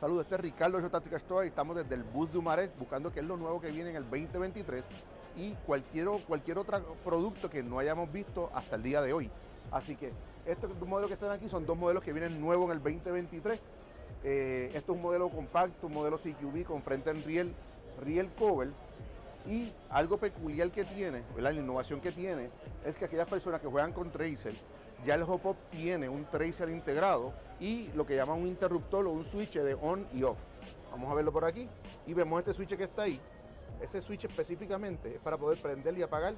Saludos, este es Ricardo de Táctica Store y estamos desde el bus de Humaret buscando qué es lo nuevo que viene en el 2023 y cualquier, cualquier otro producto que no hayamos visto hasta el día de hoy. Así que estos modelos que están aquí son dos modelos que vienen nuevos en el 2023. Eh, esto es un modelo compacto, un modelo CQB con frente en riel, riel cover y algo peculiar que tiene, la innovación que tiene, es que aquellas personas que juegan con Tracer ya el hop-up tiene un tracer integrado y lo que llaman un interruptor o un switch de on y off. Vamos a verlo por aquí y vemos este switch que está ahí. Ese switch específicamente es para poder prender y apagar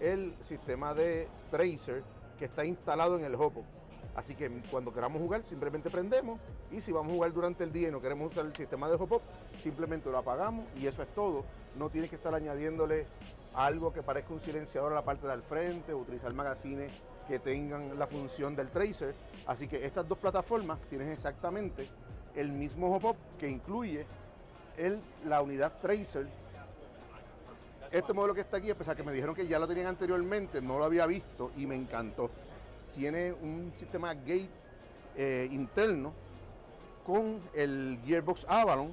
el sistema de tracer que está instalado en el hop-up. Así que cuando queramos jugar simplemente prendemos y si vamos a jugar durante el día y no queremos usar el sistema de hop-up, simplemente lo apagamos y eso es todo. No tienes que estar añadiéndole algo que parezca un silenciador a la parte del frente o utilizar magazines que tengan la función del tracer. Así que estas dos plataformas tienen exactamente el mismo hop-up que incluye la unidad tracer. Este modelo que está aquí, a pesar que me dijeron que ya lo tenían anteriormente, no lo había visto y me encantó. Tiene un sistema gate eh, interno con el Gearbox Avalon.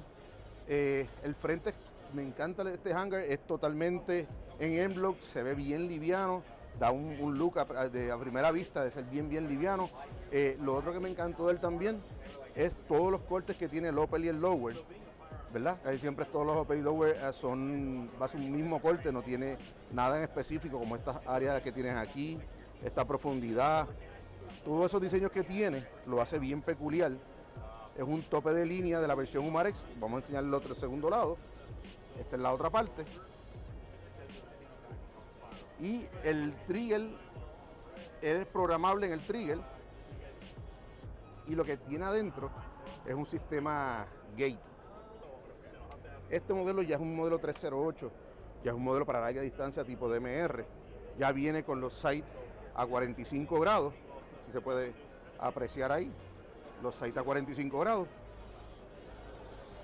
Eh, el frente, me encanta este hangar, es totalmente en M-Block, se ve bien liviano da un, look a, de, a, primera vista de ser bien, bien liviano. Eh, lo otro que me encantó de él también es todos los cortes que tiene el upper y el lower, ¿verdad? Casi siempre todos los upper y lower son, va a ser un mismo corte, no tiene nada en específico como estas áreas que tienes aquí, esta profundidad. Todos esos diseños que tiene lo hace bien peculiar. Es un tope de línea de la versión Humarex. Vamos a enseñar el otro segundo lado. Esta es la otra parte y el trigger es programable en el trigger y lo que tiene adentro es un sistema gate. Este modelo ya es un modelo 308, ya es un modelo para larga distancia tipo DMR. Ya viene con los sights a 45 grados, si se puede apreciar ahí, los sights a 45 grados.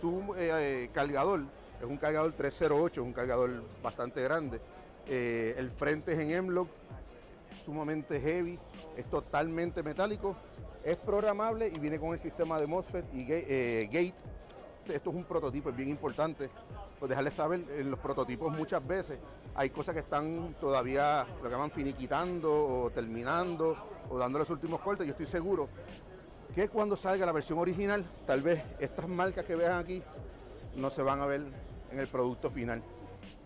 Su eh, cargador es un cargador 308, es un cargador bastante grande eh, el frente es en M-Lock, sumamente heavy, es totalmente metálico, es programable y viene con el sistema de MOSFET y eh, gate. Esto es un prototipo, es bien importante. Pues dejarles saber, en los prototipos muchas veces hay cosas que están todavía, lo que llaman finiquitando o terminando o dando los últimos cortes. Yo estoy seguro que cuando salga la versión original, tal vez estas marcas que vean aquí no se van a ver en el producto final.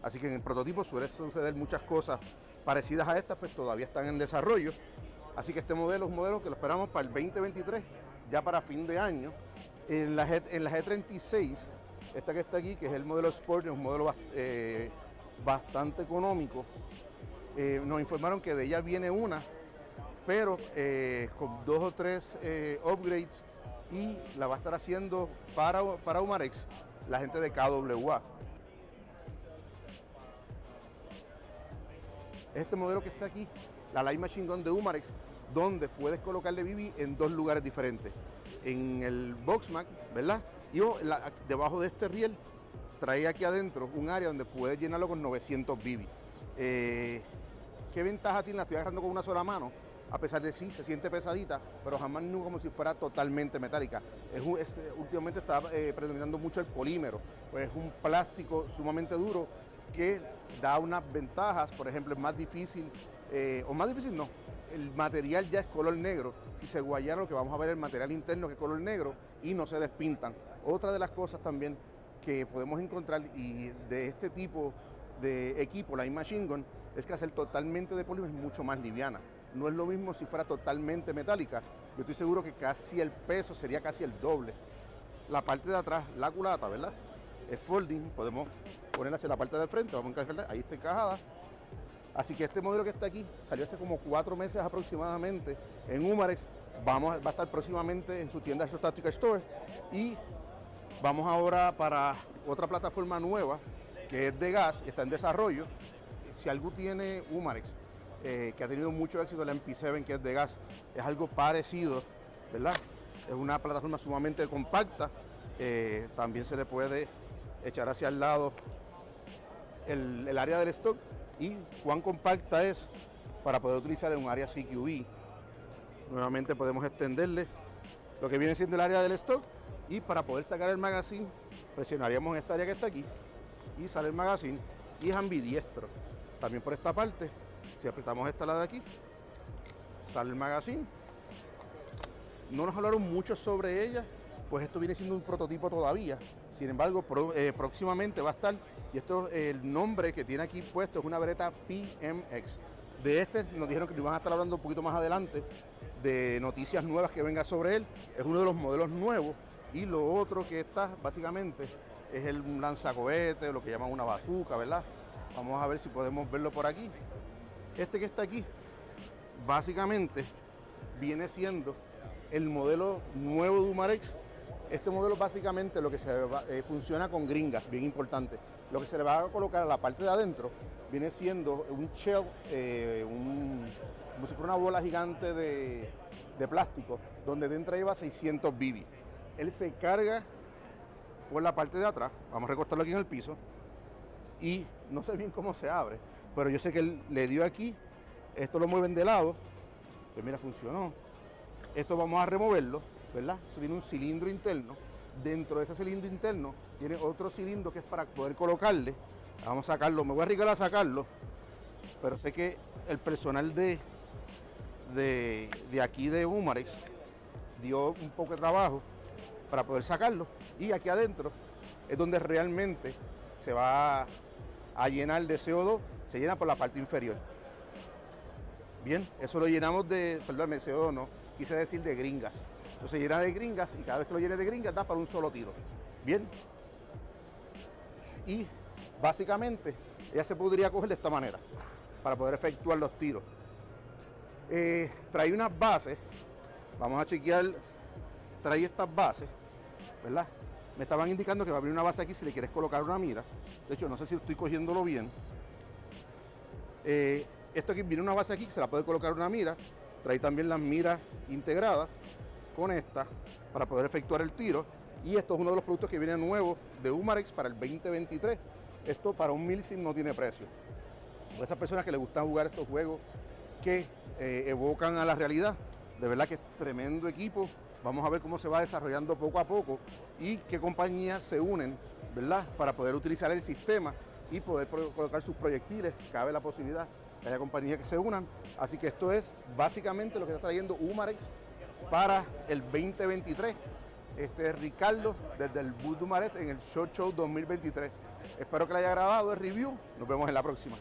Así que en el prototipo suele suceder muchas cosas parecidas a estas, pues todavía están en desarrollo. Así que este modelo es un modelo que lo esperamos para el 2023, ya para fin de año. En la, G, en la G36, esta que está aquí, que es el modelo Sport, es un modelo eh, bastante económico. Eh, nos informaron que de ella viene una, pero eh, con dos o tres upgrades y la va a estar haciendo para, para Humarex la gente de KWA. este modelo que está aquí, la Light Machine Gun de Humarex, donde puedes colocarle BB en dos lugares diferentes. En el Boxmac, ¿verdad? Y debajo de este riel trae aquí adentro un área donde puedes llenarlo con 900 BB. Eh, ¿Qué ventaja tiene? La estoy agarrando con una sola mano. A pesar de sí, se siente pesadita, pero jamás no como si fuera totalmente metálica. Es, últimamente está eh, predominando mucho el polímero, pues es un plástico sumamente duro que da unas ventajas, por ejemplo, es más difícil, eh, o más difícil no, el material ya es color negro. Si se guayara lo que vamos a ver el material interno que es color negro y no se despintan. Otra de las cosas también que podemos encontrar y de este tipo de equipo, la Machine Gun, es que hacer totalmente de polímero es mucho más liviana. No es lo mismo si fuera totalmente metálica. Yo estoy seguro que casi el peso sería casi el doble. La parte de atrás, la culata, ¿verdad? Es folding, podemos ponerla hacia la parte del frente, vamos a encajarla, ahí está encajada. Así que este modelo que está aquí salió hace como cuatro meses aproximadamente en Humarex. Vamos, va a estar próximamente en su tienda Tactical Store. Y vamos ahora para otra plataforma nueva que es de gas y está en desarrollo. Si algo tiene Humarex, eh, que ha tenido mucho éxito, la MP7 que es de gas, es algo parecido, ¿verdad? Es una plataforma sumamente compacta. Eh, también se le puede echar hacia el lado el, área del stock y cuán compacta es para poder utilizar en un área CQB. Nuevamente podemos extenderle lo que viene siendo el área del stock y para poder sacar el magazine presionaríamos esta área que está aquí y sale el magazine y es ambidiestro. También por esta parte, si apretamos esta la de aquí, sale el magazine. No nos hablaron mucho sobre ella, pues esto viene siendo un prototipo todavía. Sin embargo, eh, próximamente va a estar, y esto el nombre que tiene aquí puesto es una Beretta PMX. De este nos dijeron que nos van a estar hablando un poquito más adelante de noticias nuevas que venga sobre él. Es uno de los modelos nuevos. Y lo otro que está básicamente es el lanzacohete, lo que llaman una bazooka, ¿verdad? Vamos a ver si podemos verlo por aquí. Este que está aquí, básicamente viene siendo el modelo nuevo de Umarex. Este modelo básicamente lo que se eh, funciona con gringas, bien importante. Lo que se le va a colocar a la parte de adentro viene siendo un shell, eh, como si fuera una bola gigante de, plástico, donde dentro lleva 600 BB. Él se carga por la parte de atrás, vamos a recostarlo aquí en el piso, y no sé bien cómo se abre, pero yo sé que él le dio aquí, esto lo mueven de lado, pues mira, funcionó. Esto vamos a removerlo, ¿verdad? Eso tiene un cilindro interno. Dentro de ese cilindro interno tiene otro cilindro que es para poder colocarle. Vamos a sacarlo, me voy a arriesgar a sacarlo, pero sé que el personal de, de, de aquí de Humarex dio un poco de trabajo para poder sacarlo. Y aquí adentro es donde realmente se va a llenar de CO2, se llena por la parte inferior. Bien, eso lo llenamos de, perdón, de CO2 no, quise decir de gringas. Entonces llena de gringas y cada vez que lo llene de gringas da para un solo tiro. Bien. Y básicamente ella se podría coger de esta manera para poder efectuar los tiros. Eh, trae unas bases, vamos a chequear, trae estas bases, ¿verdad? Me estaban indicando que va a abrir una base aquí si le quieres colocar una mira. De hecho, no sé si estoy cogiéndolo bien. Eh, esto aquí viene una base aquí, se la puede colocar una mira. Trae también las miras integradas con esta para poder efectuar el tiro. Y esto es uno de los productos que viene nuevo de Humarex para el 2023. Esto para un milsim no tiene precio. Para esas personas que les gusta jugar estos juegos que eh, evocan a la realidad, de verdad que es tremendo equipo Vamos a ver cómo se va desarrollando poco a poco y qué compañías se unen, ¿verdad? Para poder utilizar el sistema y poder colocar sus proyectiles. Cabe la posibilidad que haya compañías que se unan. Así que esto es básicamente lo que está trayendo Humarex para el 2023. Este es Ricardo desde el Bus Humarex en el Show Show 2023. Espero que le haya agradado el review. Nos vemos en la próxima.